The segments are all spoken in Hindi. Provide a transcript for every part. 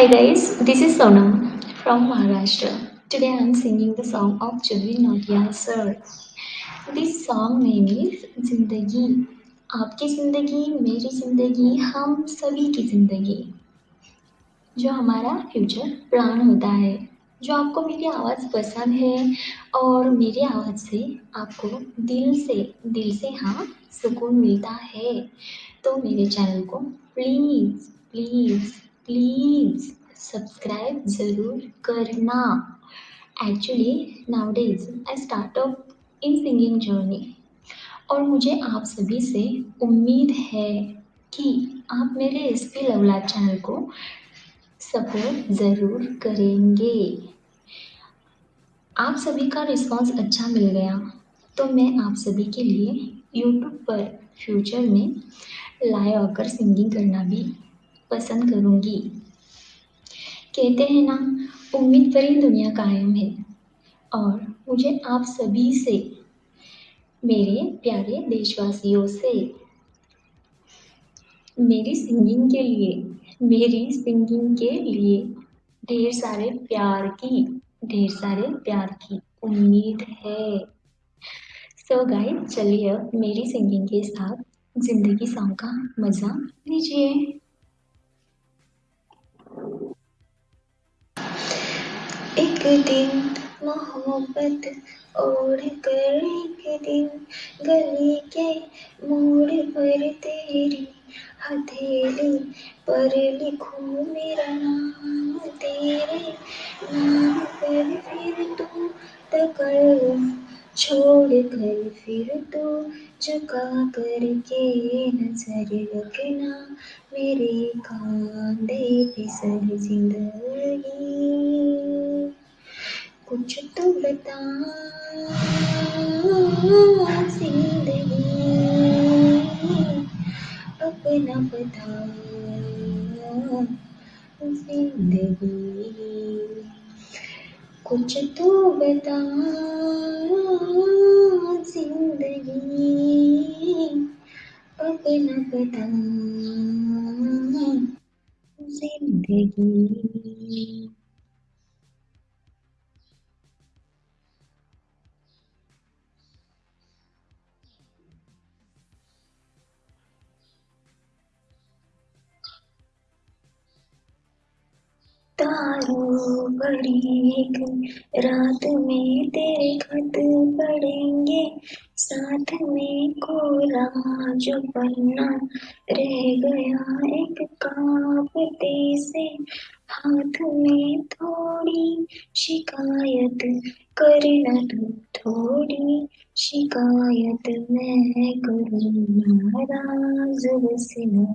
Hi guys, this is Sonam from Maharashtra. Today I am singing the song of Jubi Nautiyal sir. This song name is ज़िंदगी आपकी ज़िंदगी मेरी ज़िंदगी हम सभी की ज़िंदगी जो हमारा फ्यूचर प्लान होता है जो आपको मेरी आवाज़ पसंद है और मेरी आवाज़ से आपको दिल से दिल से हाँ सुकून मिलता है तो मेरे चैनल को प्लीज़ प्लीज़ प्लीज़ सब्सक्राइब ज़रूर करना. Actually nowadays I start up in singing journey और मुझे आप सभी से उम्मीद है कि आप मेरे एस पी लवला चैनल को सपोर्ट ज़रूर करेंगे. आप सभी का रिस्पांस अच्छा मिल गया तो मैं आप सभी के लिए यूट्यूब पर फ्यूचर में लाइव आकर सिंगिंग करना भी पसंद करूँगी। कहते हैं ना, उम्मीद पर ही दुनिया कायम है। और मुझे आप सभी से, मेरे प्यारे देशवासियों से, मेरी सिंगिंग के लिए, मेरी सिंगिंग के लिए ढेर सारे प्यार की, ढेर सारे प्यार की उम्मीद है। सो गाइस चलिए अब मेरी सिंगिंग के साथ ज़िंदगी सॉन्ग का मज़ा लीजिए। एक दिन मोहब्बत ओढ़ कर एक दिन गली के मोड़ पर तेरी हथेली पर लिखूं मेरा नाम, तेरे नाम पर फिर तू तकड़ छोड़ कर फिर तो झुका करके नज़र रखना मेरे कांधे पे सर ज़िंदगी। कुछ तो बता, ज़िंदगी। अपना बता ज़िंदगी। कुछ तो बता ज़िंदगी अपना बता ज़िंदगी तारों बड़ी एक रात में तेरे खत पढ़ेंगे साथ में कोरा जो पन्ना रह गया एक कांपते से। हाथ में थोड़ी शिकायत करना तू, थोड़ी शिकायत मैं करूँ नाराज़ बस न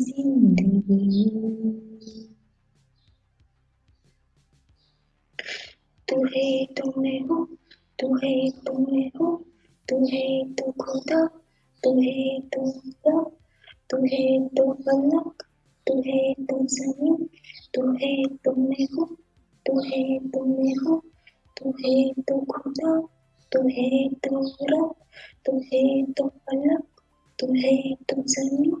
है तू फलक तू है तू ज़मीन तू है तू मैं हूँ तू है तू मैं हूँ तू है तू खुदा तू है तू रब तू है तू फलक तू है तू ज़मीन तू है तो मैं हूँ तू है तो मैं हूँ तू है तो खुदा तू है तो रब तू है तो फलक तू है तो ज़मीन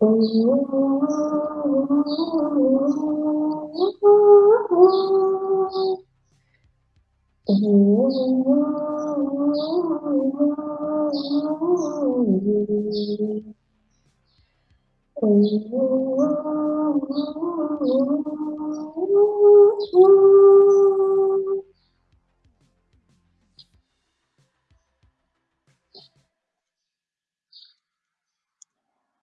Ooh.